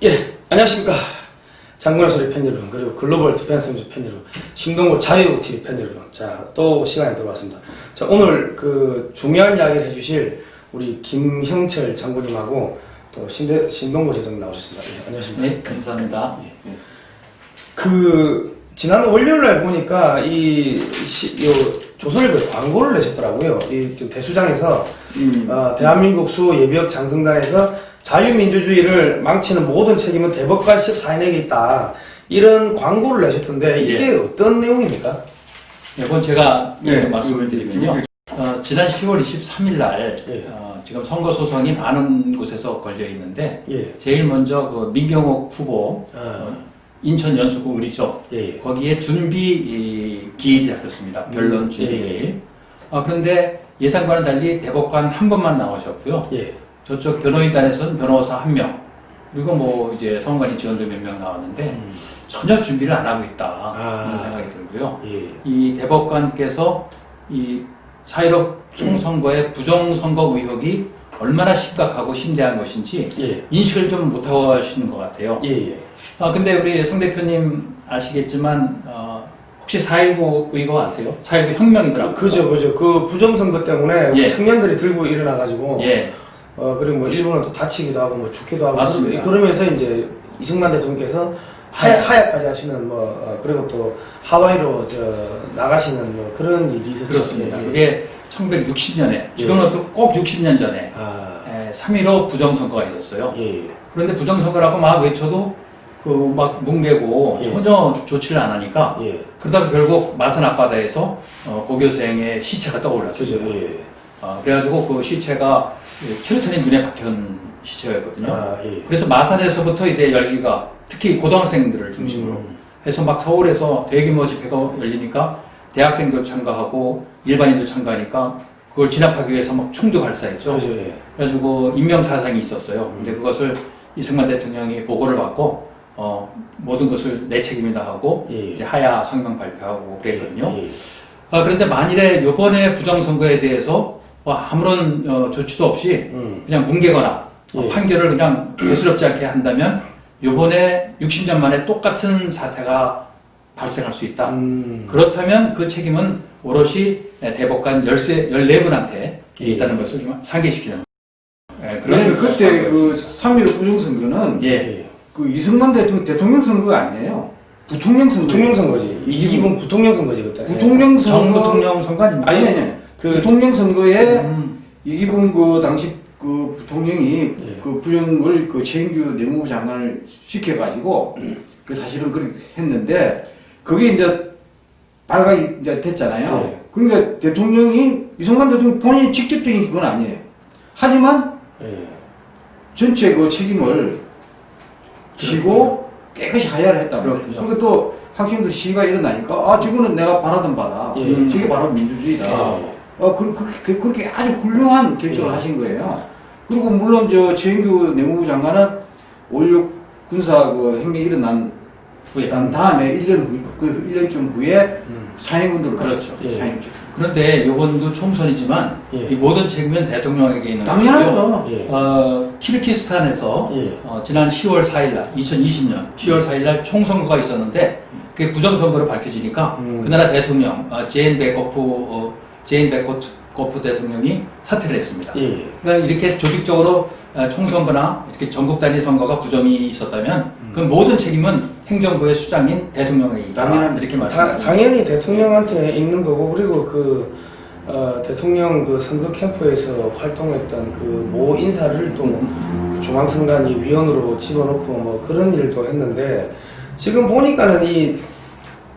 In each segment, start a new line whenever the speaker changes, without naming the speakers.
예, 안녕하십니까. 장군의 소리 팬 여러분, 그리고 글로벌 디펜스 뉴스 팬 여러분, 신동구 자유TV 팬 여러분. 자, 또 시간이 들어왔습니다. 자, 오늘 그 중요한 이야기를 해주실 우리 김형철 장군님하고 또 신대, 신동구 제동님 나오셨습니다. 예, 안녕하십니까.
네, 감사합니다.
그, 지난 월요일 날 보니까 이, 시, 요, 조선일보에 광고를 내셨더라고요. 이 지금 대수장에서,
음.
어, 대한민국 수 예비역 장성단에서 자유민주주의를 망치는 모든 책임은 대법관 14인에게 있다. 이런 광고를 내셨던데 이게 어떤 내용입니까?
이건 제가
네.
말씀을 드리면요. 어, 지난 10월 23일 날
예.
어, 지금 선거 소송이 많은 곳에서 걸려 있는데
예.
제일 먼저 그 민경욱 후보
아,
인천 연수구 의리죠.
예. 예.
거기에 준비 이, 기일이 잡혔습니다. 변론
음,
준비
예, 예.
기일. 어, 그런데 예상과는 달리 대법관 한 번만 나오셨고요.
예.
저쪽 변호인단에서는 변호사 한 명, 그리고 뭐 이제 선관위 지원자 몇명 나왔는데
음.
전혀 준비를 안 하고 있다
아.
그런 생각이 들고요.
예.
이 대법관께서 이 사회적 총선거의 부정선거 의혹이 얼마나 심각하고 심대한 것인지
예.
인식을 좀 못하고 하시는 것 같아요.
예. 예.
아 근데 우리 송 대표님 아시겠지만 어, 혹시 4.19 의거 아세요? 4.19 혁명이더라고요.
그죠, 그죠. 그 부정선거 때문에
예.
청년들이 들고 일어나가지고,
예,
어, 그리고 뭐 일본은 또 다치기도 하고, 뭐 죽기도 하고.
맞습니다.
그러면서 이제 이승만 대통령께서 하야, 하야까지 하시는 뭐, 어, 그리고 또 하와이로 저, 나가시는 뭐 그런 일이 있었죠.
그렇습니다.
예, 예.
그게 1960년에 지금은 또꼭 60년 전에
아,
3.15 부정선거가 있었어요.
예.
그런데 부정선거라고 막 외쳐도 그 막 뭉개고
예.
전혀 조치를 안 하니까
예.
그러다가 결국 마산 앞바다에서 어, 고교생의 시체가 떠올랐습니다.
예.
어, 그래가지고 그 시체가 최루탄이 눈에 박힌 시체였거든요.
아, 예.
그래서 마산에서부터 이제 열기가 특히 고등학생들을 중심으로
음.
해서 막 서울에서 대규모 집회가 열리니까 대학생도 참가하고 일반인도 참가하니까 그걸 진압하기 위해서 막 총도 발사했죠.
그죠, 예.
그래가지고 인명사상이 있었어요. 근데 그것을 이승만 대통령이 보고를 받고 어, 모든 것을 내 책임이다 하고
예.
이제 하야 성명 발표하고 그랬거든요.
예.
아, 그런데 만일에 이번에 부정선거에 대해서 뭐 아무런 어, 조치도 없이
음.
그냥 뭉개거나 어,
예.
판결을 그냥 대수롭지 않게 한다면 이번에 60년 만에 똑같은 사태가 발생할 수 있다.
음.
그렇다면 그 책임은 오롯이 대법관 13, 14분한테
예.
있다는 것을 좀 상기시키는 예,
그러니까 그때
선거였습니다.
그3.15 부정선거는
예.
예.
그 이승만 대통령, 대통령 선거가 아니에요. 부통령 선거.
부통령 선거지. 이기분 부통령 선거지, 그때.
부통령 선거.
정부통령 선관입니다.
아니, 아니, 아니.
그-
부통령 선거에
음,
이기분 그 당시 그 부통령이
예.
그 부정을 그 최인규 내무부 장관을 시켜가지고 그 사실은 그렇게 했는데 그게 이제 발각이 이제 됐잖아요.
예.
그러니까 대통령이 이승만 대통령 본인이 직접적인 그건 아니에요. 하지만
예.
전체 그 책임을 지고 깨끗이 하야를 했다. 그리고 또 학생들 시위가 일어나니까 아 저거는 내가 바라던 바다.
예.
저게 바로 민주주의다.
예.
어, 그, 그, 그렇게 아주 훌륭한 결정을
예.
하신 거예요. 그리고 물론 저 최인규 내무부 장관은 5.16 군사 그 혁명이 일어난
후에.
난 다음에 1년 후, 그 1년쯤 후에
음.
사행운동을
그렇죠.
예.
사행운동.
그런데 이번도 총선이지만
예.
이 모든 책임은 대통령에게 있는.
당연하죠.
예.
어, 키르키스탄에서
예.
어, 지난 10월 4일날 2020년 10월 4일날 총선거가 있었는데 그게 부정선거로 밝혀지니까
음.
그 나라 대통령 어, 제인 베코프 어, 제인 베코프 대통령이 사퇴를 했습니다.
예.
그러니까 이렇게 조직적으로 어, 총선거나 이렇게 전국 단위 선거가 부정이 있었다면 그 모든 책임은 행정부의 수장인 대통령에게 있다. 이렇게
다,
말씀드립니다.
당연히 대통령한테 있는 거고 그리고 그 어, 대통령 그 선거 캠프에서 활동했던 그 모 인사를 또 중앙선관위 위원으로 집어넣고 뭐 그런 일도 했는데 지금 보니까는 이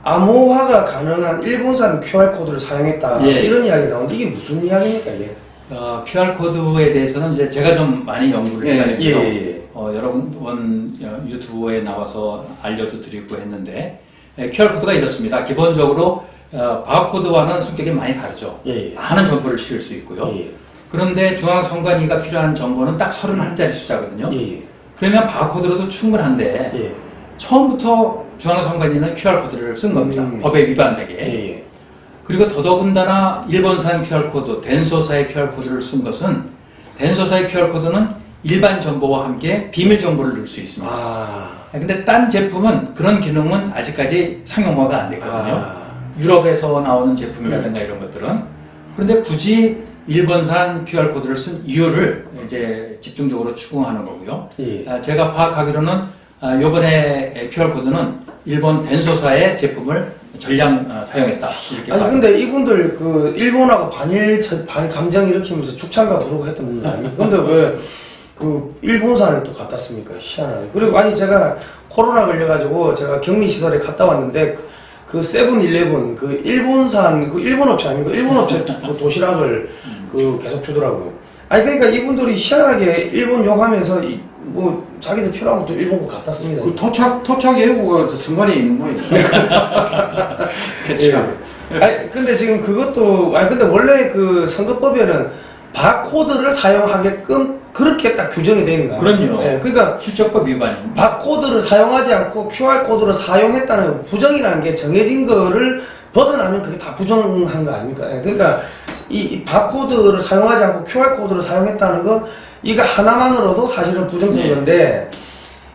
암호화가 가능한 일본산 QR 코드를 사용했다
예.
이런 이야기 나오는데 이게 무슨 이야기입니까 이게?
어, QR 코드에 대해서는 이제 제가 좀 많이 연구를
예,
해가지고
예, 예.
어, 여러 번 어, 유튜브에 나와서 알려도 드리고 했는데 예, QR 코드가 이렇습니다. 기본적으로 어, 바코드와는 성격이 많이 다르죠.
예, 예.
많은 정보를 실을 수 있고요.
예,
그런데 중앙선관위가 필요한 정보는 딱 31자리 숫자거든요.
예, 예.
그러면 바코드로도 충분한데
예.
처음부터 중앙선관위는 QR코드를 쓴 겁니다.
음.
법에 위반되게.
예, 예.
그리고 더더군다나 일본산 QR코드, 덴소사의 QR코드를 쓴 것은 덴소사의 QR코드는 일반 정보와 함께 비밀 정보를 넣을 수 있습니다.
아.
근데 딴 제품은 그런 기능은 아직까지 상용화가 안 됐거든요.
아.
유럽에서 나오는 제품이라든가 이런 것들은 그런데 굳이 일본산 QR 코드를 쓴 이유를 이제 집중적으로 추궁하는 거고요.
예.
아, 제가 파악하기로는 아, 이번에 QR 코드는 일본 덴소사의 제품을 전량 아, 사용했다 이렇게
아니 근데 이분들 그 일본하고 반일 저- 반 감정 일으키면서 죽창가 부르고 했던 분들 아니에요? 근데 왜 그 일본산을 또 갖다 씁니까? 희한하게. 그리고 아니 제가 코로나 걸려가지고 제가 격리 시설에 갔다 왔는데 그- 그 세븐일레븐 그 일본산 그 일본 업체 아니고 일본 업체 그 도시락을 그 계속 주더라고요. 아니 그러니까 이분들이 희한하게 일본 욕하면서 이- 뭐 자기들 필요한 것도 일본 거 갖다 씁니다.
그 토착 토착 예고가 선관위에 있는 모양이에요.
그렇죠.
예. 아니 근데 지금 그것도 아니 근데 원래 그 선거법에는 바코드를 사용하게끔 그렇게 딱 규정이 되어 있는 거예요.
그럼요.
예, 그러니까
실적법 위반입니다.
바코드를 사용하지 않고 QR 코드를 사용했다는 부정이라는 게 정해진 거를 벗어나면 그게 다 부정한 거 아닙니까? 예, 그러니까 이, 이 바코드를 사용하지 않고 QR 코드를 사용했다는 거 이거 하나만으로도 사실은 부정선거인데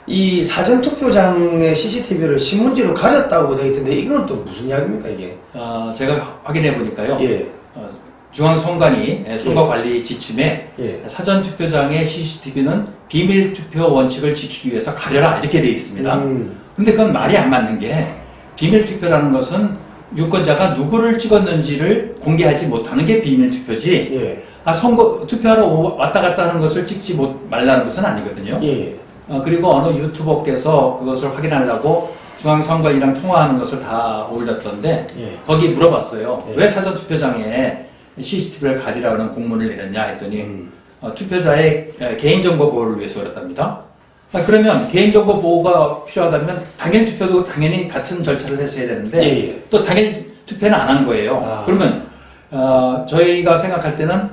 이 사전 투표장의 CCTV를 신문지로 가렸다고 되어 있던데 이건 또 무슨 이야기입니까 이게?
어, 제가 확인해 보니까요.
예.
어, 중앙선관위 선거관리 지침에
예.
사전 투표장의 CCTV는 비밀 투표 원칙을 지키기 위해서 가려라 이렇게 되어 있습니다.
음.
근데 그건 말이 안 맞는 게 비밀 투표라는 것은 유권자가 누구를 찍었는지를 공개하지 못하는 게 비밀 투표지.
예.
아 선거 투표하러 오- 왔다 갔다 하는 것을 찍지 못 말라는 것은 아니거든요.
예.
어, 그리고 어느 유튜버께서 그것을 확인하려고 중앙선관위랑 통화하는 것을 다 올렸던데
예.
거기 물어봤어요.
예.
왜 사전 투표장에 CCTV를 가리라는 공문을 내렸냐 했더니
음.
어, 투표자의 에, 개인정보 보호를 위해서 그랬답니다. 아, 그러면 개인정보 보호가 필요하다면 당일 투표도 당연히 같은 절차를 했어야 되는데
예, 예.
또 당일 투표는 안 한 거예요.
아.
그러면 어, 저희가 생각할 때는 아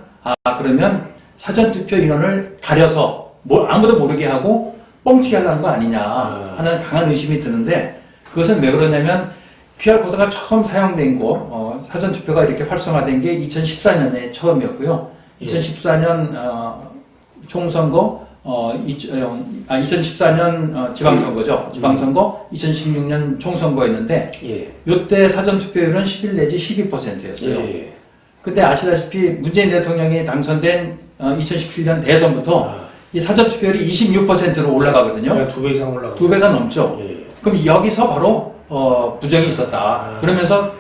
그러면 사전 투표 인원을 가려서 뭐 아무도 모르게 하고 뻥튀기 하려는 거 아니냐
아.
하는 강한 의심이 드는데 그것은 왜 그러냐면 QR 코드가 처음 사용된 거 어, 사전 투표가 이렇게 활성화된 게 2014년에 처음이었고요.
예.
2014년 어, 총선거 어, 이, 어, 아, 2014년 어, 지방선거죠. 지방선거 2016년 총선거였는데
예.
요때 사전 투표율은 11 내지 12%였어요.
예.
근데 아시다시피 문재인 대통령이 당선된 2017년 대선부터
아.
이 사전 투표율이 26%로 올라가거든요.
네, 두배 이상 올라가.
두 배가 넘죠.
예.
그럼 여기서 바로 어, 부정이 있었다.
아.
그러면서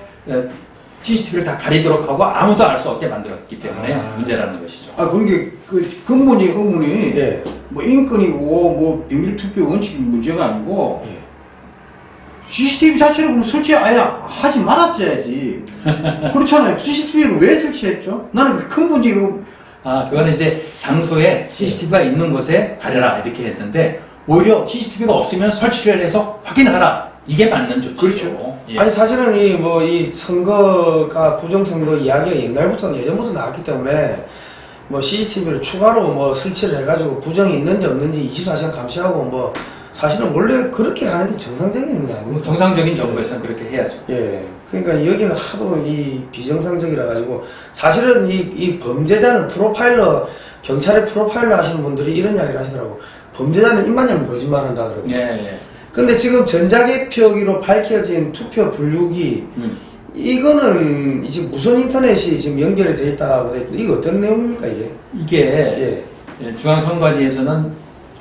CCTV를 다 가리도록 하고 아무도 알 수 없게 만들었기 때문에
아.
문제라는 것이죠.
아 그게 그 근본이 의문이
예.
뭐 인권이고 뭐 비밀 투표 원칙이 문제가 아니고
예.
CCTV 자체를 그럼 설치 아예 하지 말았어야지. 그렇잖아요. CCTV를 왜 설치했죠? 나는 그 근본이 의-
아, 그거는 이제 장소에 CCTV가 있는 곳에 가려라 이렇게 했는데 오히려 CCTV가 없으면 설치를 해서 확인하라. 이게 맞는 조치죠.
그렇죠.
예.
아니 사실은 이뭐 이 선거가 부정선거 이야기가 옛날부터 예전부터 나왔기 때문에 뭐 CCTV를 추가로 뭐 설치를 해가지고 부정이 있는지 없는지 24시간 감시하고 뭐 사실은 원래 그렇게 가는 게 정상적인
거뭐
아닙니까?
정상적인 정부에서는 그렇게 해야죠.
예. 그러니까 여기는 하도 이 비정상적이라 가지고 사실은 이, 이 범죄자는 프로파일러 경찰의 프로파일러 하시는 분들이 이런 이야기를 하시더라고. 범죄자는 입만 열면 거짓말한다 그러고.
예, 예.
근데 지금 전자개표기로 밝혀진 투표 분류기
음.
이거는 이제 무선 인터넷이 지금 연결이 돼 있다고 돼 있고 이거 어떤 내용입니까 이게?
이게
예.
예, 중앙선관위에서는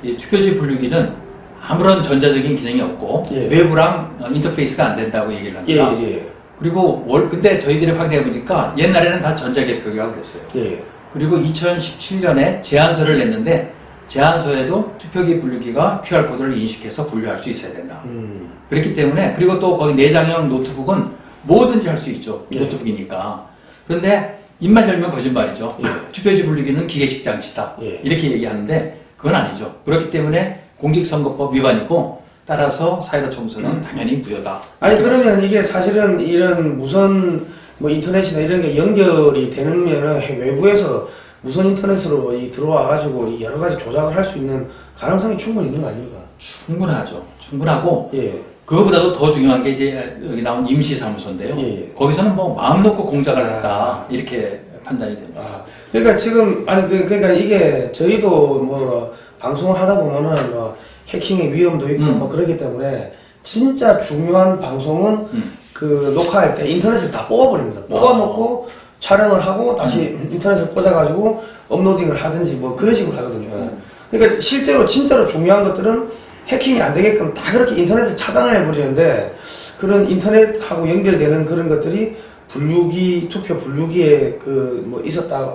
이 투표지 분류기는 아무런 전자적인 기능이 없고
예.
외부랑 어, 인터페이스가 안 된다고 얘기를
예,
합니다.
예.
그리고 월 근데 저희들이 확인해 보니까 옛날에는 다 전자개표기라고 그랬어요.
예.
그리고 2017년에 제안서를 냈는데 제안서에도 투표기 분류기가 QR 코드를 인식해서 분류할 수 있어야 된다.
음.
그렇기 때문에 그리고 또 거기 내장형 노트북은 뭐든지 할 수 있죠.
예.
노트북이니까. 그런데 입만 열면 거짓말이죠.
예.
투표지 분류기는 기계식 장치다.
예.
이렇게 얘기하는데 그건 아니죠. 그렇기 때문에 공직선거법 위반이고 따라서 사회로 총선은 당연히 무효다.
아니 그러면 이게 사실은 이런 무선 뭐 인터넷이나 이런 게 연결이 되면은 해- 외부에서 무선 인터넷으로 이 들어와 가지고 이 여러 가지 조작을 할 수 있는 가능성이 충분히 있는 거 아닙니까?
충분하죠. 충분하고
예.
그거보다도 더 중요한 게 이제 여기 나온 임시사무소인데요.
예, 예.
거기서는 뭐 마음 놓고 공작을
아.
했다 이렇게 판단이 됩니다.
아, 그러니까 지금 아니 그 그러니까 이게 저희도 뭐 방송을 하다 보면은 뭐 해킹의 위험도 있고
음.
뭐 그렇기 때문에 진짜 중요한 방송은
음.
그 녹화할 때 인터넷을 다 뽑아버립니다. 뽑아놓고 촬영을 하고 다시 인터넷을 꽂아가지고 업로딩을 하든지 뭐 그런 식으로 하거든요. 그러니까 실제로 진짜로 중요한 것들은 해킹이 안 되게끔 다 그렇게 인터넷을 차단을 해버리는데 그런 인터넷하고 연결되는 그런 것들이 분류기 투표 분류기에 그 뭐 있었다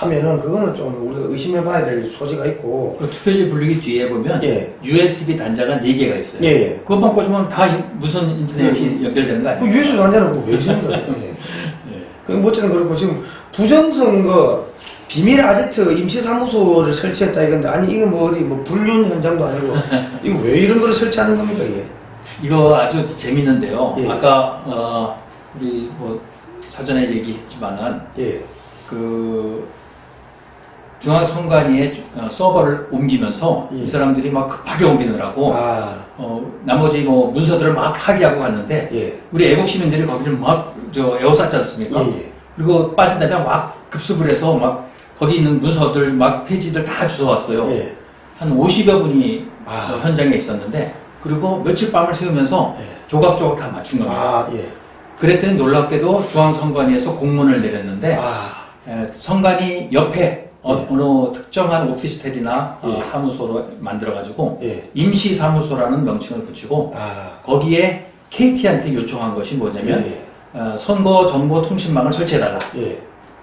하면은 그거는 좀 우리가 의심해 봐야 될 소지가 있고
그 투표지 분류기 뒤에 보면
예.
USB 단자가 4개가 있어요.
예, 예.
그것만 꽂으면 다 이- 무선 인터넷이 연결되는
거그
아니에요?
유해수 단자는 그거 왜 있는 거예요? 예. 그 뭐쨌든 그렇고 지금 부정선거 비밀 아제트 임시사무소를 설치했다 이건데 아니 이거 뭐 어디 뭐 불륜 현장도 아니고 이거 왜 이런 거를 설치하는 겁니까 이게?
이거 아주 재밌는데요.
예.
아까 어, 우리 뭐 사전에 얘기했지만은
예.
그 중앙선관위에 주- 어, 서버를 옮기면서
예.
이 사람들이 막 급하게 옮기느라고
아
어, 나머지 뭐 문서들을 막 파기하고 갔는데
예.
우리 애국 시민들이 거기를 막 저 에워쌌지 않습니까?
예, 예.
그리고 빠진 다음에 막 급습을 해서 막 거기 있는 문서들 막 페이지들 다 주워왔어요.
예.
한 50여 분이
아.
어, 현장에 있었는데 그리고 며칠 밤을 새우면서
예.
조각조각 다 맞춘 겁니다.
아 예.
그랬더니 놀랍게도 중앙선관위에서 공문을 내렸는데
아
에, 선관위 옆에 어,
예.
느 특정한 오피스텔이나 어,
예.
사무소로 만들어가지고
예.
임시 사무소라는 명칭을 붙이고
아
거기에 KT한테 요청한 것이 뭐냐면
예.
어, 선거 정보 통신망을 설치해달라.
예.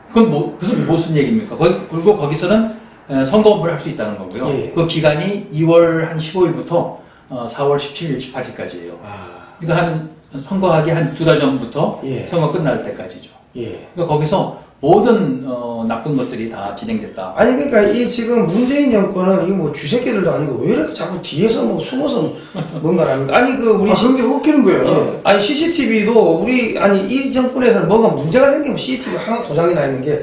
그건 뭐, 그것은 무슨 얘기입니까? 거기, 그리고 거기서는 에, 선거업을 할수 있다는 거고요.
예.
그 기간이 2월 한 15일부터 어, 4월 17일, 18일까지예요.
아
그러니까 한 선거하기 한 두 달 전부터
예.
선거 끝날 때까지죠.
예.
그러니까 거기서 모든 어, 나쁜 것들이 다 진행됐다.
아니 그러니까 이 지금 문재인 정권은 이거 뭐 쥐새끼들도 아니고 왜 이렇게 자꾸 뒤에서 뭐 숨어서 뭔가를 합니까? 아니 그 우리
아, 그게 웃기는 거예요.
어, 아니 CCTV도 우리 아니 이 정권에서는 뭔가 문제가 생기면 CCTV 하나 도장이 나 있는 게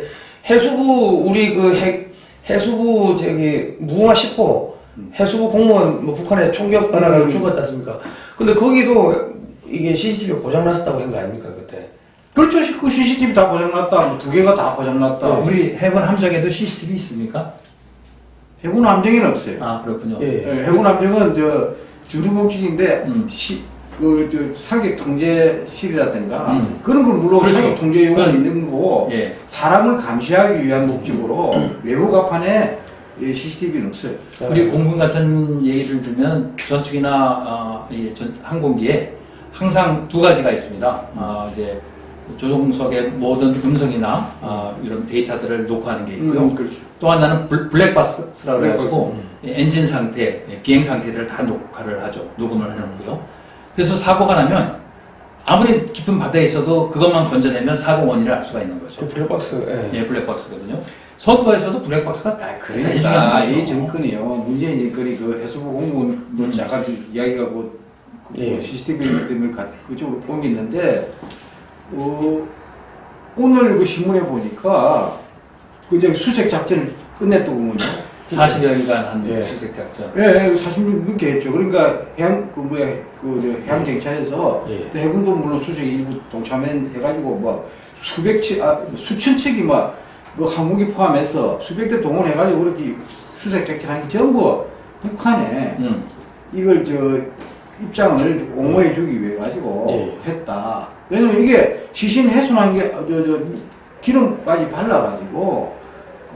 해수부 우리 그 해, 해수부 저기 무궁화 10호 해수부 공무원 뭐 북한에 총격 받아가지고
음.
죽었지 않습니까? 근데 거기도 이게 CCTV가 고장 났었다고 한 거 아닙니까 그때?
그렇죠. 그 CCTV 다 고장났다. 뭐 두 개가 다 고장났다.
네.
우리 해군 함정에도 CCTV 있습니까?
해군 함정에는 없어요.
아 그렇군요.
예.
예, 해군 함정은 저 주둔복직인데
음.
시, 그, 저, 사격 통제실이라든가
음.
그런 건 물론
그렇죠.
사격 통제 용어는
그건-
있는 거고
예.
사람을 감시하기 위한 목적으로 외부 가판에 이 CCTV는 없어요.
우리 공군 같은 얘기를 들면 전투기나 어, 이 전- 항공기에 항상 두 가지가 있습니다. 아, 이제 조종석의 모든 음성이나 아, 이런 데이터들을 녹화하는 게 있고요.
음, 그렇죠.
또 하나는 블- 블랙박스라고
블랙박스.
해가지고 엔진 상태, 예, 비행 상태들을 다 녹화를 하죠. 녹음을 해놓고요. 그래서 사고가 나면 아무리 깊은 바다에 있어도 그것만 건져내면 사고 원인을 알 수가 있는 거죠.
그 블랙박스 예.
예, 블랙박스거든요. 선거에서도 블랙박스가
아, 그러니까
중요한
이. 정권이요. 문재인 정권이 그 해수부 공무원 뭐 잠깐 이야기가 그, 그
예.
CCTV 때문에 가- 그쪽으로 옮겼는데 어, 오늘 그 신문에 보니까 그 이제 수색 작전을 끝냈더군요.
40여일간 한
예.
수색 작전.
예, 예, 사실 넘게 했죠. 그러니까 해양 그 뭐야 그저 해양 경찰에서
예.
또 해군도 물론 수색에 일부 동참해가지고 뭐 수백 척, 아, 수천 척이 막 뭐 항공기 포함해서 수백 대 동원해가지고 그렇게 수색 작전하는 게 전부 북한에
음.
이걸 저 입장을 옹호해주기 위해 가지고
예.
했다. 왜냐면 이게 시신 훼손한 게 저 저 기름까지 발라가지고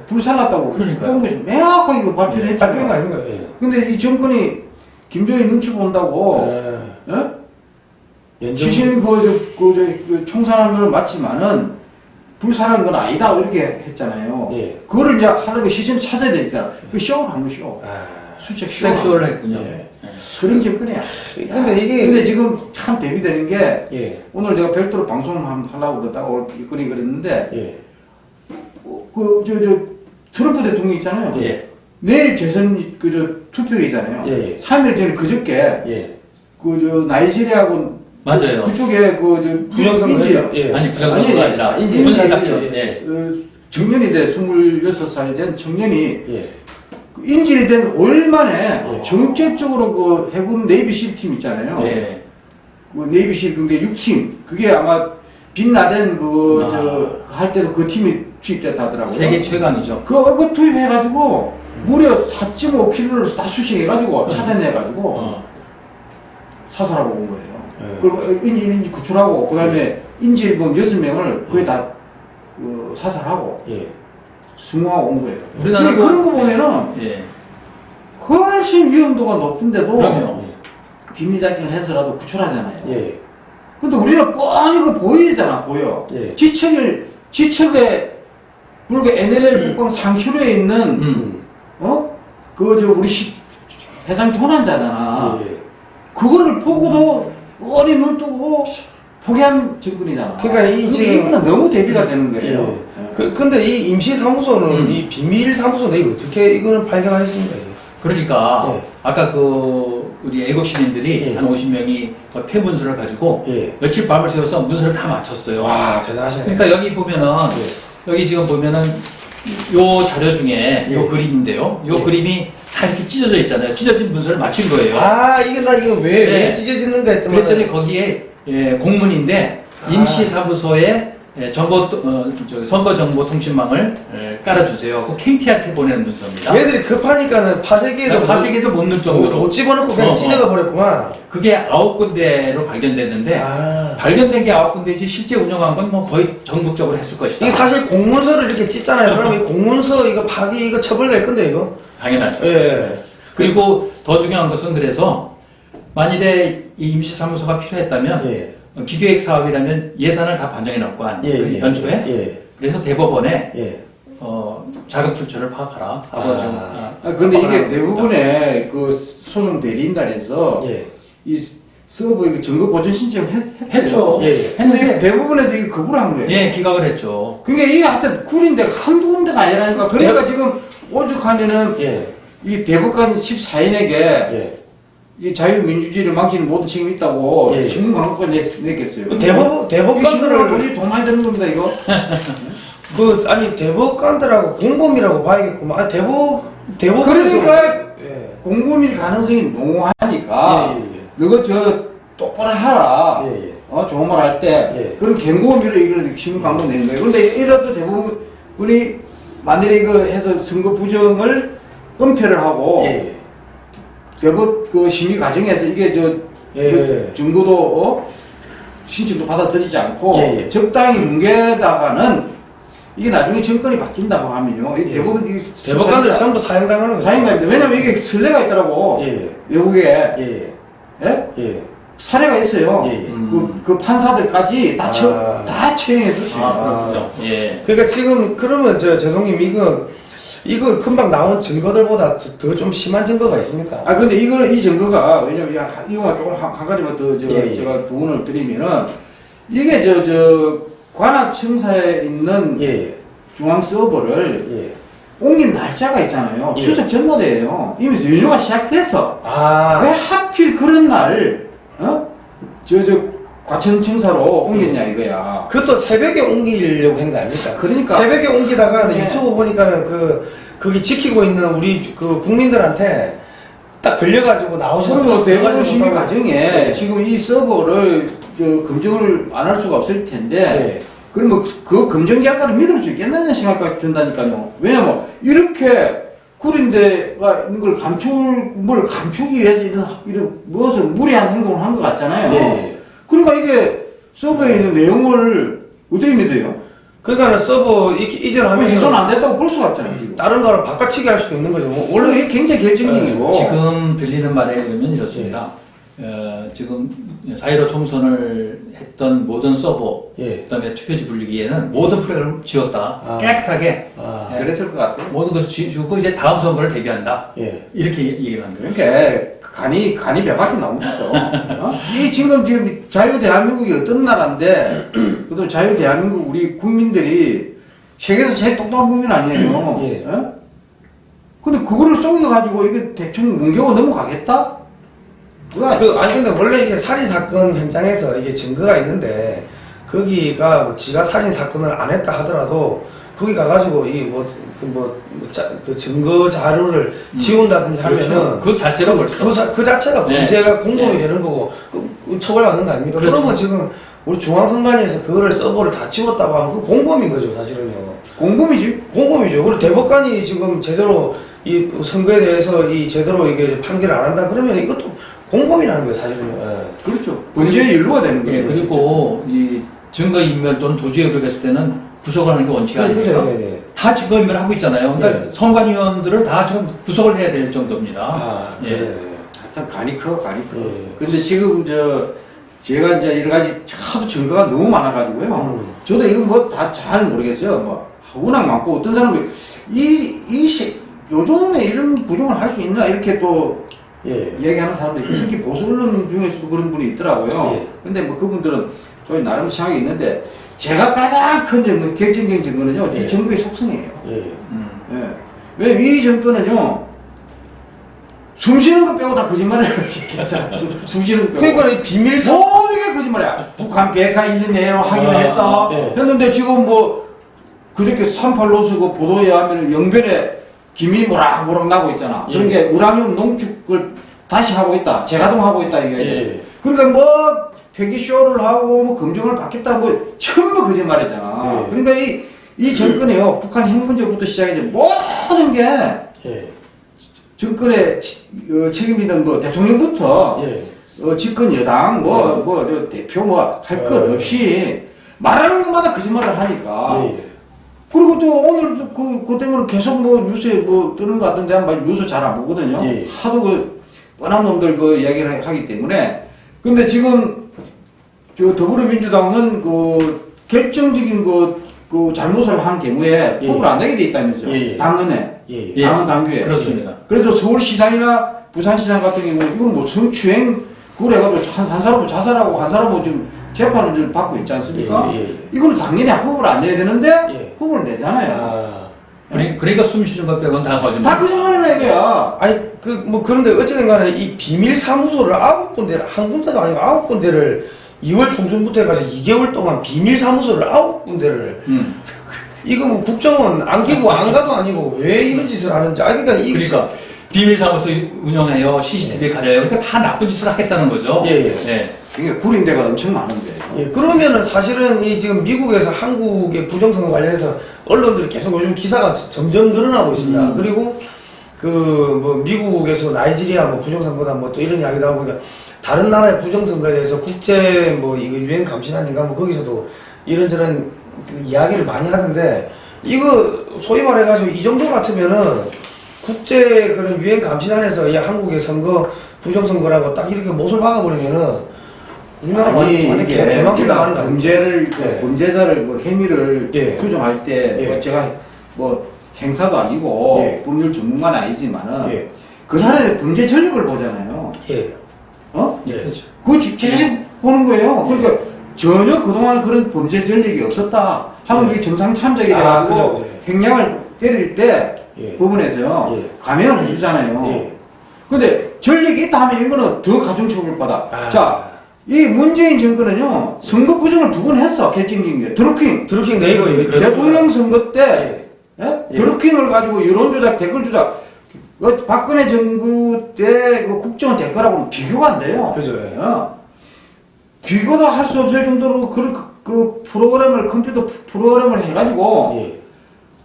불살랐다고. 공개에서 명확하게 그 발표를
발표한
했잖아요.
거 아닙니까? 예.
근데 이 정권이 김정일 눈치 본다고
예.
어?
연정
시신 그, 저, 그, 저, 그 총살한 걸 맞지만은 불살한 건 아니다 이렇게 했잖아요.
예.
그거를 이제 하려고 시신 찾아야 되니까 그 쇼를 한 거쇼.
아.
수책 쇼.
섹슈얼을 했군요.
예.
예.
그런 정권이야.
근데 이게-
근데 지금 참 대비되는 게
예.
오늘 내가 별도로 방송을 한번 하려고 그러다가 오늘 일거리 그랬는데
예.
그 저 저 트럼프 대통령 있잖아요.
예.
내일 재선 그 저 투표일이잖아요.
예, 예.
3일 전에 그저께
예.
그 저 나이지리아하고
맞아요.
그 쪽에 그 저
부정선거 했죠. 예.
아니 부정선거가
아니,
아니라 작전.
예.
예.
어, 청년이 돼 26살 된 청년이
예.
그 인질된 월 만에
어.
정책적으로 그 해군 네이비실 팀 있잖아요.
예.
그 네이비실 그게 6팀 그게 아마 빈라덴
아.
그저할 때는 그 팀이 투입됐다 하더라고요.
세계 최강이죠.
그, 그 투입해가지고 무려 4.5km를 다 수식해가지고 차단해가지고
어.
사살하고 온 거예요.
네.
그리고 인지, 인지 구출하고, 그 다음에 인질범 6명을 거의 다 어, 사살하고
예.
승무하고 온 거예요. 근데 그런 거 보면은
예.
훨씬 위험도가 높은데도
그럼요.
비밀작전을 해서라도 구출하잖아요.
예.
근데 우리는 뻔히 그 보이잖아, 보여.
예.
지척을, 지척에, 불교 NLL 북방 상큐로에 있는,
음.
어? 그, 저, 우리 시, 해상 조난자잖아.
예.
그거를 보고도 어린 눈 뜨고 포기한 정권이잖아.
그러니까 이 지금-
이거는 너무 대비가 되는 거예요.
예. 그, 근데 이 임시사무소는
음.
이 비밀사무소는 어떻게 이거는 발견하셨습니까?
그러니까
예.
아까 그 우리 애국 시민들이
예.
한 50명이 그 폐문서를 가지고
예.
며칠 밤을 새워서 문서를 다 맞췄어요.
와, 대단하시네.
그러니까 여기 보면은 여기 지금 보면은 요 자료 중에 요
예.
그림인데요. 요
예.
그림이 다 이렇게 찢어져 있잖아요. 찢어진 문서를 맞춘 거예요.
아, 이게 나 이거 왜,
네.
왜 찢어지는가 했더니.
그랬더니 거기에 예, 공문인데
아.
임시사무소에 예, 정보 어, 저기 선거 정보 통신망을 예, 깔아주세요. 그 KT한테 보내는 문서입니다.
얘들이 급하니까는 파쇄기에도
파쇄기도 못 넣을 정도로
못 집어넣고 그냥
어, 어.
찢어가 버렸구만.
그게 아홉 군데로 발견됐는데
아.
발견된 게 아홉 군데이지 실제 운영한 건 뭐 거의 전국적으로 했을 것이다.
이게 사실 공문서를 이렇게 찢잖아요. 그럼 이 공문서 이거 파기 이거 처벌 낼 건데 이거.
당연하죠.
예.
그리고 더 중요한 것은 그래서 만일에 이 임시사무소가 필요했다면
예.
어, 기계획 사업이라면 예산을 다 반영해 놓을 거
예,
아니에요.
예.
연초에.
예.
그래서 대법원에
예.
어, 자금 출처를 파악하라. 하고
아.
좀,
아, 그런데 이게 대부분의 그 소송 대리인단에서
예.
이 서버 이거 증거 보전 신청 했,
했죠.
예, 예.
했는데 대부분에서 이게 거부를 한 거예요.
예 기각을 했죠.
그게 이게 하여튼 쿨인데 한두 군데가 아니라니까. 그러니까 지금 오죽하면은
예.
이 대법관 14인에게
예.
이 자유민주주의를 망치는 모든 책임이 있다고
예, 예.
신문 광고까지 냈, 냈겠어요.
그 대법 대법관들을
돈이 돈 많이 드는 겁니다 이거.
그 아니 대법관들하고 공범이라고 봐야겠구만. 아니 대법 대법원에서
그러니까
예.
공범일 가능성이 농후하니까
예, 예, 예.
너가 저 똑바로 하라.
예, 예.
어 좋은 말 할때
예.
그런 경고미를 이런 신문 광고 낸 거예요. 근데 이래도 대부분이 만일에 이거 해서 선거 부정을 은폐를 하고. 대법 그 심의 과정에서 이게 저
예.
그 증거도 어? 신청도 받아들이지 않고
예, 예.
적당히 뭉개다가는 이게 나중에 정권이 바뀐다고 하면요. 이
예.
대부분 이
대법관들 전부 사형당하는 거죠.
사인가입니다. 왜냐면 이게 선례가 있더라고.
예.
외국에
예.
예?
예.
사례가 있어요.
예, 예.
그, 그 판사들까지 다, 처,
아.
다 처형했었어요.
아 그렇군요. 예.
그러니까 지금 그러면 저 재동님 이거 이거 금방 나온 증거들보다 더 좀 심한 증거가 있습니까?
아 근데 이거는 이 증거가 왜냐면 이거 이거만 조금 한, 한 가지만 더 저,
예, 예.
제가 부분을 드리면은 이게 저 저 관악청사에 있는
예.
중앙 서버를
예.
옮긴 날짜가 있잖아요.
예.
추석 전날이에요. 이미 연휴가 시작돼서
아.
왜 하필 그런 날 어? 저저 과천청사로 옮겼냐 이거야.
그것도 새벽에 옮기려고 한 거 아닙니까?
그러니까.
새벽에 옮기다가
네.
유튜브 보니까는 그 거기 지키고 있는 우리 그 국민들한테 딱 걸려가지고 나오시는
그리고 대부분
들어가지
심의
못하고.
과정에
네.
지금 이 서버를 저 검증을 안 할 수가 없을 텐데
네.
그러면 그 검증 결과를 믿을 수 있겠다는 생각까지 든다니까요. 왜냐면 이렇게 구린데가 있는 걸 감출 뭘 감추기 위해서 이런 이런 무엇을 무리한 행동을 한 것 같잖아요.
예.
그러니까 이게 서버에 있는 내용을 어떻게 믿어요?
그러니까는 서버 이렇게
훼손
이전하면서
안 됐다고 볼 수가 없잖아요. 지금.
다른 거를 바꿔치기 할 수도 있는 거죠. 뭐
원래 이게 굉장히 결정적이고
지금 들리는 말에 의하면 이렇습니다. 어, 지금 4.15 총선을 했던 모든 서버,
예.
그다음에 투표지 분리기에는 모든 프로그램을 지웠다.
아.
깨끗하게
아.
예,
그랬을 것 같아요.
모든 것을 지- 지우고 이제 다음 선거를 대비한다.
예.
이렇게 얘기를 한 거예요.
그러니까 간이 간이 배밖에 거죠. 어? 이 지금 지금 자유 대한민국이 어떤 나라인데 그도 자유 대한민국 우리 국민들이 세계에서 제일 똑똑한 국민 아니에요.
예.
어? 근데 그거를 속여 가지고 이게 대충 뭉개고 넘어가겠다? 그거
그, 아니 근데 원래 이게 살인 사건 현장에서 이게 증거가 있는데 거기가 뭐 지가 살인 사건을 안 했다 하더라도 거기 가가지고 이뭐그뭐그 증거 자료를 지운다든지
그렇죠.
하면은
그 자체로 벌써
그, 자- 그 자체가
네.
문제가 공범이
네.
되는 거고 그, 그 처벌받는 거 아닙니까?
그렇죠.
그러면 지금 우리 중앙선관위에서 그거를 서버를 다 치웠다고 하면 그 공범인 거죠 사실은요.
공범이지.
공범이죠. 그리고 대법관이 지금 제대로 이 선거에 대해서 이 제대로 이게 판결을 안 한다 그러면 이것도 공범이라는 거예요 사실은요. 예.
그렇죠. 문제의 일로가 되는
예,
거예요.
그리고 이 증거인멸 또는 도주의혹을 했을 때는 구속을 하는 게 원칙이
그죠,
아니에요.
예, 예.
다 증거인멸을 하고 있잖아요. 그러니까
네.
선관위원들을 다 지금 구속을 해야 될 정도입니다.
아
예.
하여튼 간이 커, 간이 커.
예.
근데 지금 저 제가 이제 여러 가지 하도 증거가 너무 많아가지고요.
음.
저도 이거 뭐 다 잘 모르겠어요. 뭐 워낙 많고 어떤 사람이 이 이 시 요즘에 이런 부정을 할 수 있나 이렇게 또
예.
이야기하는 사람들이 특히 보수 언론 중에서도 그런 분이 있더라고요.
예.
근데 뭐 그분들은 저희 나름 생각이 있는데 제가 가장 큰 증거, 결정적인 증거는요.
예.
이 정부의 속성이에요.
음.
예. 왜냐면 이 정권은요, 숨 쉬는 거 빼고 다 거짓말을 했잖아. 숨- 숨 쉬는 거 빼고.
그러니까 이 비밀 사
모든 게 거짓말이야. 북한 비핵화 1년 내로 하기로
아,
했다.
네.
했는데 지금 뭐, 그저께 38로스 그 보도에 의하면 영변에 김이 모락모락 나고 있잖아.
예.
그런 게 우라늄 농축을 다시 하고 있다. 재가동하고 있다. 이게.
예.
그러니까 뭐, 폐기쇼를 하고 뭐 검증을 받겠다. 뭐, 전부 거짓말이잖아.
예.
그러니까 이, 이 정권이요. 북한 핵 문제부터 시작해서 모든 게
예.
정권의 치- 어, 책임이던 뭐 대통령부터
예.
어, 집권 여당 뭐
예.
뭐저 대표 뭐 할것
예.
없이 말하는 것마다 거짓말을 하니까
예.
그리고 또 오늘도 그, 그 때문에 계속 뭐 뉴스에 뭐 뜨는 것 같은데 한번 뉴스 잘 안 보거든요
예.
하도 그 뻔한 놈들 그 이야기를 하- 하기 때문에 근데 지금 저 더불어민주당은 그 결정적인 그, 그 잘못을 한 경우에
예.
뽑을 안 되게 돼 있다면서요
예, 예.
당헌에
예.
예.
당헌 당규에
그렇습니다.
그래서 서울시장이나 부산시장 같은 경우는 이건 뭐 성추행 그걸 해가지고 한, 한 사람은 자살하고 한 사람은 지금 재판을 지금 받고 있지 않습니까?
예, 예, 예.
이거는 당연히 후보를 안 내야 되는데
예.
후보를 내잖아요.
아.
그러- 그러니까 숨 쉬는 것 빼고는 다 거짓말.
다 거짓말이나 이거야.
아니 그 뭐 그런데 어쨌든 간에 이 비밀 사무소를 아홉 군데를 한 군데도 아니고 아홉 군데를 2월 중순부터 해가지고 2개월 동안 비밀 사무소를 아홉 군데를
음.
이거 뭐 국정원 안 끼고 안 가도 아니고 왜 이런 짓을 하는지 아 그러니까 이
그러니까 비밀사무소 운영해요, CCTV 가려요. 그러니까 다 나쁜 짓을 하겠다는 거죠.
예, 예.
그러니까 구린 데가 엄청 많은데.
예, 그러면은 사실은 이 지금 미국에서 한국의 부정선거 관련해서 언론들이 계속 요즘 기사가 점점 늘어나고 있습니다.
음.
그리고 그 뭐 미국에서 나이지리아 뭐 부정선거다 뭐 또 이런 이야기도 하고 그러니까 다른 나라의 부정선거에 대해서 국제 뭐 이거 유엔 감시단인가 뭐 거기서도 이런저런 그 이야기를 많이 하던데 이거 소위 말해가지고 이 정도 같으면은 국제 그런 유엔 감시단에서 이 한국의 선거 부정선거라고 딱 이렇게 못을 박아버리면은 우리나라
아니
완전
이게
개- 개망신
제가
나가는 거?
범죄를
예.
범죄자를 뭐 혐의를
예.
추정할 때
예.
뭐 제가 뭐 행사도 아니고
예.
법률 전문가는 아니지만은
예.
그 사람의 범죄 전력을 보잖아요.
예.
어?
예.
그렇죠.
그거 지- 제일 보는 거예요.
예.
그러니까 전혀 그동안 그런 범죄 전력이 없었다. 하면
예.
이게 정상 참작이
아, 그죠.
행량을 때릴 때
예. 예.
감형을 해주잖아요.
예.
근데 전력이 있다 하면 이거는 더 가중 처벌받아.
아.
자, 이 문재인 정권은요, 선거 부정을 두 번 했어, 결정적인 게. 드루킹.
드루킹 네이버 얘기
대통령 선거 때, 예?
예.
드루킹을 가지고 여론조작, 댓글 조작, 그 박근혜 정부 때그 국정원 댓글하고는 비교가 안 돼요.
그죠, 예.
어. 비교도 할 수 없을 정도로 그, 그, 그 프로그램을, 컴퓨터 프로그램을 해가지고,
예.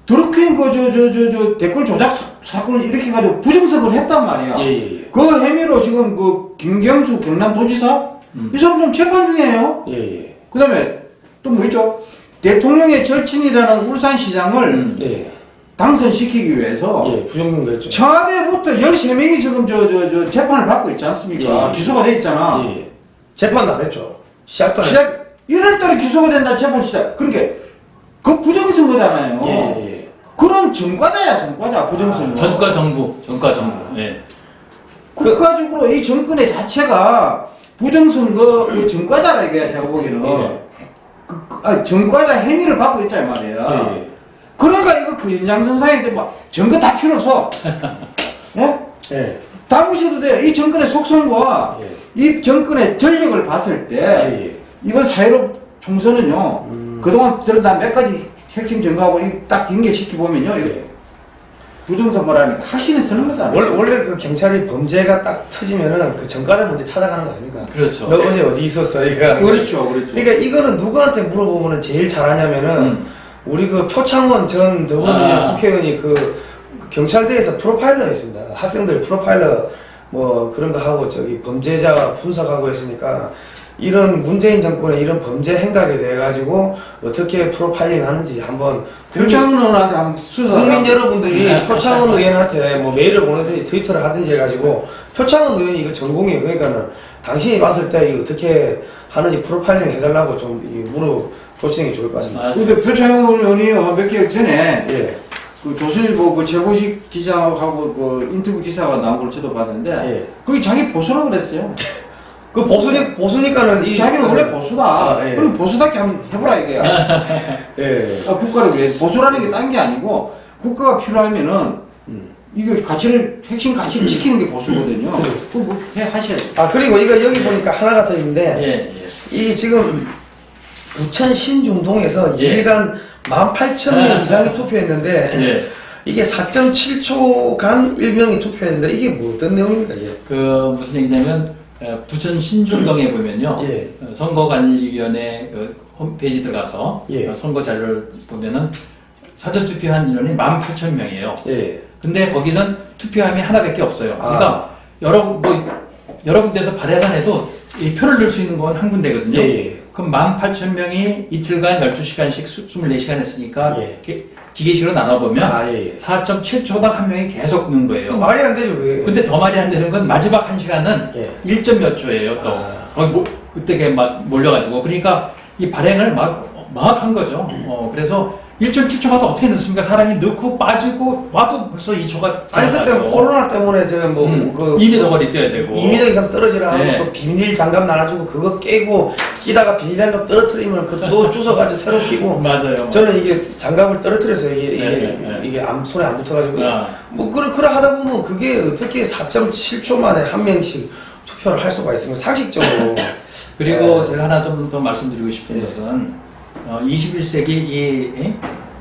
드루킹 그, 저, 저, 저, 저, 댓글 조작 사, 사건을 일으켜가지고 부정석을 했단 말이야.
예, 예, 예.
그 혐의로 지금 그 김경수 경남도지사
음.
이 사람 좀 재판 중이에요.
예, 예.
그 다음에 또 뭐 있죠? 대통령의 절친이라는 울산시장을
음.
예.
당선시키기 위해서
예, 부정선거 했죠.
청와대부터 13명이 지금 저, 저, 저 재판을 받고 있지 않습니까?
예.
기소가 돼 있잖아.
예. 재판도 안 했죠. 시작도 안 했죠.
시작, 1월달에 기소가 된다, 재판 시작. 그러니까 그 부정선거잖아요.
예, 예, 예.
그런 전과자야, 전과자, 부정선거.
전과 정부, 전과 정부. 예.
국가적으로 이 정권의 자체가 부정선거 그 전과자라 이거야 제가 보기에는
예.
그, 그, 아니, 전과자 행위를 받고 있다 이 말이야
예, 예.
그러니까 이거 그 연장선상에서 뭐 전거 다 필요 없어 예?
예.
다 무시해도 돼요 이 정권의 속성과
예.
이 정권의 전력을 봤을 때
예, 예.
이번 4.15 총선은요
음.
그동안 들어다 몇 가지 핵심 증거하고 이딱 연결시켜 보면요 이거
예.
부정선거라는 게 확신이 쓰는 거잖아.
원래, 원래 그 경찰이 범죄가 딱 터지면은 그 전과를 먼저 찾아가는 거 아닙니까?
그렇죠.
너 어제 어디 있었어? 이거.
그렇죠, 그렇죠.
그러니까 이거는 누구한테 물어보면 제일 잘하냐면은
음.
우리 그 표창원 전 더불어민주당
아.
국회의원이 그, 그 경찰대에서 프로파일러 했습니다. 학생들 프로파일러 뭐 그런 거 하고 저기 범죄자 분석하고 했으니까 이런 문재인 정권의 이런 범죄 행각에 대해 가지고 어떻게 프로파일링 하는지 한번 국민-
표창원한테 한번 수사.
국민 여러분들이 표창원 의원한테 뭐 메일을 보내든지 트위터를 하든지 해가지고 표창원 의원이 이거 전공이에요. 그러니까는 당신이 봤을 때 이거 어떻게 하는지 프로파일링 해달라고 좀이 물어 보시는 게 좋을 것 같습니다.
아,
근데 표창원 의원이 몇 개월 전에
예,
그 조선일보 그 최고식 기자하고 그 인터뷰 기사가 나온 걸 저도 봤는데
예.
거기 자기 보수라고 그랬어요.
그 보수니 보수니까는 이
자기는 원래 보수다.
아, 예.
그럼 보수답게 한번 해보라 이거야.
예.
아, 국가를 위해 보수라는 게 딴 게 아니고 국가가 필요하면은
음.
이거 가치를 핵심 가치를 지키는 게 보수거든요.
음.
그거 뭐 해 하셔야 돼.
아 그리고 이거 여기 보니까 하나가 더 있는데
예, 예.
이 지금 부천 신중동에서
예.
일간 18,000명 이상이 투표했는데
예.
이게 4.7초간 1명이 투표했는데 이게 뭐 어떤 내용입니까? 이게?
그 무슨 얘기냐면 에, 부천 신중동에 보면요
예.
어, 선거관리위원회 그 홈페이지 들어가서
예.
어, 선거 자료를 보면은 사전 투표한 인원이 18,000명이에요.
예.
근데 거기는 투표함이 하나밖에 없어요. 그러니까
아.
여러 뭐 여러 군데서 발해만 해도 이 표를 넣을 수 있는 건 한 군데거든요.
예, 예.
그럼 18,000명이 이틀간 12시간씩 24시간 했으니까
예.
기- 기계식으로 나눠보면
아, 예, 예.
4.7초당 한 명이 계속
그
거예요.
말이 안 되죠, 그게.
근데 더 말이 안 되는 건 마지막 한 시간은
예.
1점 몇 초예요, 또.
아.
거기 뭐- 그때 막 몰려가지고. 그러니까 이 발행을 막, 막 한 거죠. 어, 그래서 1.7초가 또 어떻게 넣습니까? 사람이 넣고 빠지고 와도 벌써 2초가
아니 그때 코로나 때문에 저뭐
음,
그
2m 거리 뛰어야 되고.
2m 이상 떨어지라
네.
하고 또 비닐 장갑 나눠주고 그거 깨고 끼다가 비닐 장갑 떨어뜨리면 그또 주워가지고 새로 끼고
맞아요.
저는 이게 장갑을 떨어뜨려서 이게 이게,
네, 네, 네.
이게 암, 손에 안 붙어가지고
아.
뭐 그래 그래 하다 보면 그게 어떻게 4.7초 만에 한 명씩 투표를 할 수가 있으면 상식적으로
그리고
네.
제가 하나 좀 더 말씀드리고 싶은
예.
것은 어, 21세기 이 예?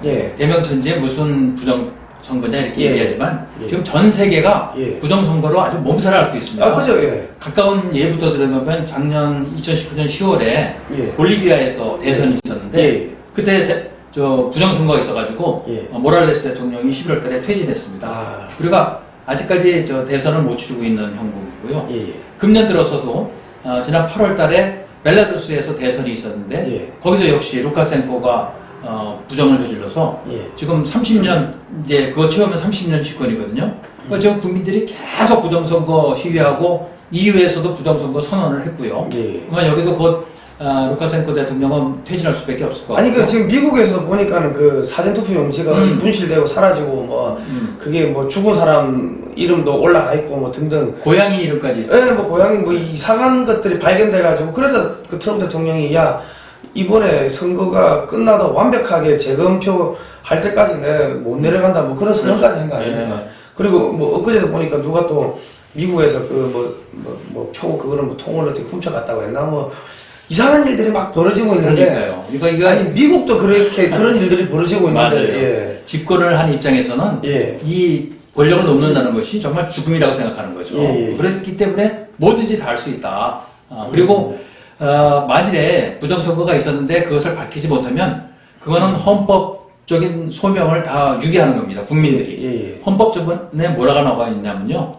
예
대명천지에 무슨 부정 선거냐 이렇게
예.
얘기하지만
예.
지금 전 세계가
예.
부정선거로 아주 몸살을 앓고 있습니다.
아 그죠 예
가까운 예부터 들어보면 작년 2019년 10월에
예.
볼리비아에서 대선이 있었는데
예.
그때 대- 저 부정선거가 있어가지고
예.
어, 모랄레스 대통령이 11월 달에 퇴진했습니다.
아.
그리고 아직까지 저 대선을 못 치르고 있는 형국이고요.
예, 예.
금년 들어서도 어, 지난 8월 달에 벨라루스에서 대선이 있었는데
예.
거기서 역시 루카센코가 어, 부정을 저질러서
예.
지금 30년 이제 그거 채우면 30년 집권이거든요. 그러니까 지금 국민들이 계속 부정선거 시위하고 EU에서도 부정선거 선언을 했고요.
예.
그러니까 여기도 곧 아, 루카센코 대통령은 퇴진할 수밖에 없을 것
아니
같아요.
그 지금 미국에서 보니까는 그 사전 투표 용지가
음.
분실되고 사라지고 뭐
음.
그게 뭐 죽은 사람 이름도 올라가 있고 뭐 등등
고양이 이름까지.
예, 뭐 고양이 뭐 이상한 것들이 발견돼 가지고 그래서 그 트럼프 대통령이 야 이번에 선거가 끝나도 완벽하게 재검표 할 때까지 내못 내려간다 뭐 그런 선언까지 한거 아닙니까?
네.
그리고 뭐 엊그제도 보니까 누가 또 미국에서 그 뭐뭐표 그거는 뭐 통을 어떻게 훔쳐갔다고 했나 뭐 이상한 일들이 막 벌어지고 있는데
그러니까요. 그러니까 이거
아니 미국도 그렇게 그런 일들이 벌어지고 있는데
맞아요.
예.
집권을 한 입장에서는
예.
이 권력을 놓는다는 것이 정말 죽음이라고 생각하는 거죠.
예, 예.
그렇기 때문에 뭐든지 다 할 수 있다. 아, 그리고 어, 만일에 부정선거가 있었는데 그것을 밝히지 못하면 그거는 헌법적인 소명을 다 유기하는 겁니다. 국민들이.
예, 예.
헌법전에 뭐라고 나와 있냐면요.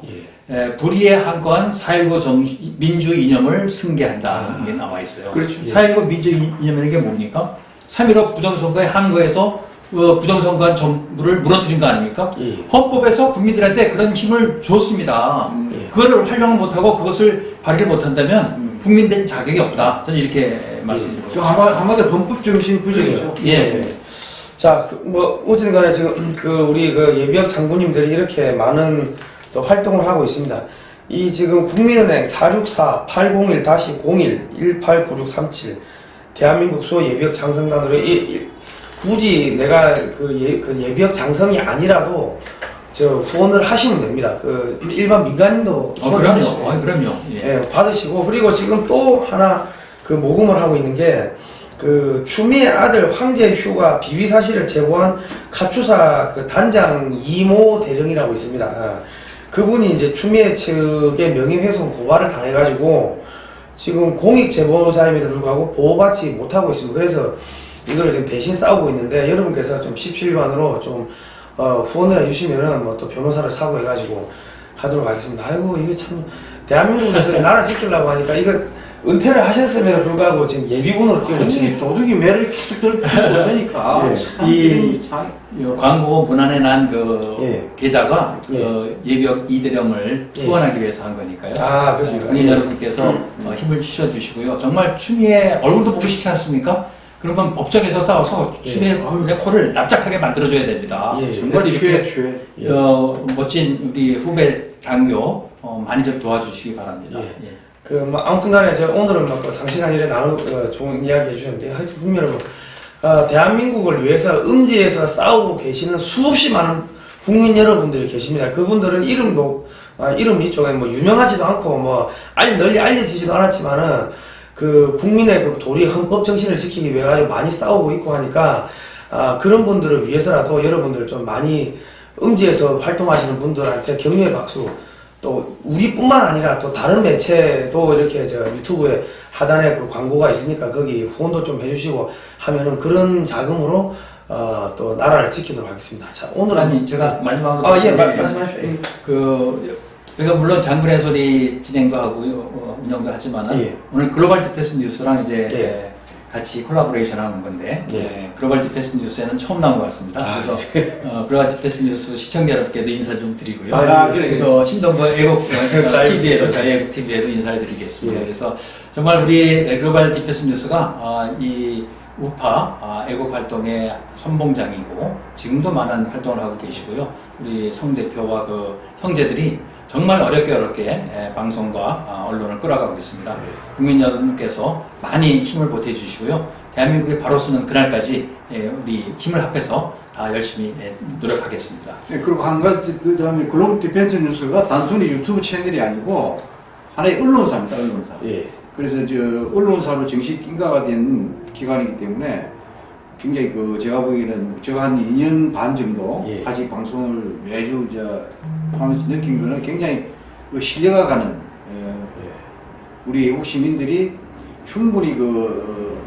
예.
에, 불의에 한거한 4.19 정, 민주 이념을 승계한다는 게 나와 있어요.
그렇죠.
4.19 민주 이념이라는 게 뭡니까? 3.15 부정선거에 한거에서 어, 부정선거한 정부를 무너뜨린 거 아닙니까?
예.
헌법에서 국민들한테 그런 힘을 줬습니다.
예.
그거를 활용을 못하고 그것을 발휘 못한다면 국민된 자격이 없다. 저는 이렇게 말씀드리고
그 한마- 한마디로 헌법 정신 부정이죠.
예.
자, 그, 뭐, 어쨌든 간에 지금, 그, 우리 그 예비역 장군님들이 이렇게 많은 또 활동을 하고 있습니다. 이 지금 국민은행 464-801-01-189637 대한민국 수호 예비역 장성단으로 이, 이- 굳이 내가 그, 예, 그 예비역 장성이 아니라도 저 후원을 하시면 됩니다. 그 일반 민간인도
어,
후원하시고.
그럼요. 어, 그럼요. 예.
예, 받으시고 그리고 지금 또 하나 그 모금을 하고 있는 게 그 추미애 아들 황제 휴가 비위 사실을 제보한 가추사 그 단장 이모 대령이라고 있습니다. 아, 그분이 이제 추미애 측의 명예훼손 고발을 당해가지고 지금 공익 제보자임에도 불구하고 보호받지 못하고 있습니다. 그래서 이거를 지금 대신 싸우고 있는데 여러분께서 좀 17반으로 좀 어, 후원을 해주시면은 뭐 또 변호사를 사고 해가지고 하도록 하겠습니다. 아이고 이게 참 대한민국에서 나라 지키려고 하니까 이거 은퇴를 하셨음에도 불구하고 지금 예비군으로 계시네.
도둑이 매를 계속 들 필요 없으니까
예.
이-
광고 문안에 난그
예.
계좌가 그 예비역 이대령을
예.
후원하기 위해서 한 거니까요.
아 그렇습니까?
국민
예.
여러분께서 어, 힘을 주셔 주시고요. 정말 추미애 얼굴도 보기 싫지 않습니까? 그러면 법정에서 싸워서
예.
추미애 코를 납작하게 만들어줘야 됩니다.
예.
정말 최.
예.
어, 멋진 우리 후배 장교 어, 많이 좀 도와주시기 바랍니다.
그, 뭐, 아무튼 간에, 제가 오늘은 뭐, 또 장시간 일에 나누, 어, 좋은 이야기 해주셨는데, 하여튼, 국민 여러분, 어, 대한민국을 위해서 음지에서 싸우고 계시는 수없이 많은 국민 여러분들이 계십니다. 그분들은 이름도, 아, 이름 이 쪽에 뭐, 유명하지도 않고, 뭐, 알, 널리 알려지지도 않았지만은, 그, 국민의 그 도리 헌법 정신을 지키기 위해 가지고 많이 싸우고 있고 하니까, 아, 그런 분들을 위해서라도 여러분들 좀 많이 음지에서 활동하시는 분들한테 격려의 박수, 또 우리뿐만 아니라 또 다른 매체도 이렇게 저 유튜브에 하단에 그 광고가 있으니까 거기 후원도 좀 해주시고 하면은 그런 자금으로 어, 또 나라를 지키도록 하겠습니다. 자 오늘은
아니 제가 마지막으로
아예
예,
말씀하십시오. 예.
그 제가 물론 장군의 소리 진행도 하고 어, 운영도 하지만
예.
오늘 글로벌 디펜스 뉴스랑 이제
예.
같이 콜라보레이션 하는 건데
예.
예, 글로벌 디펜스 뉴스에는 처음 나온 것 같습니다.
아,
그래서 어, 글로벌 디펜스 뉴스 시청자 여러분께도 인사 좀 드리고요.
아, 그래.
그래서 신동부 애국
자유-
TV에도 저희 애국 TV에도 인사를 드리겠습니다.
예.
그래서 정말 우리 글로벌 디펜스 뉴스가 어, 이 우파 아, 애국 활동의 선봉장이고 지금도 많은 활동을 하고 계시고요. 우리 송 대표와 그 형제들이 정말 어렵게 어렵게 예, 방송과 아, 언론을 끌어가고 있습니다. 국민 여러분께서 많이 힘을 보태 주시고요. 대한민국이 바로 서는 그날까지 예, 우리 힘을 합해서 다 열심히 예, 노력하겠습니다.
네, 그리고 한 가지 그 다음에 글로벌 디펜스 뉴스가 단순히 유튜브 채널이 아니고 하나의 언론사입니다. 언론사.
예.
그래서 저 언론사로 정식 인가가 된 기관이기 때문에 굉장히 그 제가 보기에는 제가 한 2년 반 정도
예.
같이 방송을 매주 저 하면서 느낀 거는 굉장히 그 신뢰가 가는 예,
예.
우리 외국 시민들이 충분히 그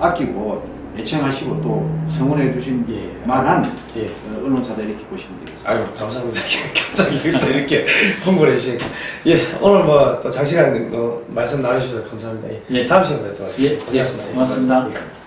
어, 아끼고 애청하시고 또 성원해 주신
예.
만한
예.
어, 언론사다 이렇게 보시면 되겠습니다.
아유 감사합니다. 갑자기 이렇게, 이렇게 홍보를 해주시니까 예 오늘 뭐 또 장시간 어, 말씀 나누셔서 감사합니다. 예.
예.
다음 시간에 또
예,
뵙겠습니다.
고맙습니다.
예.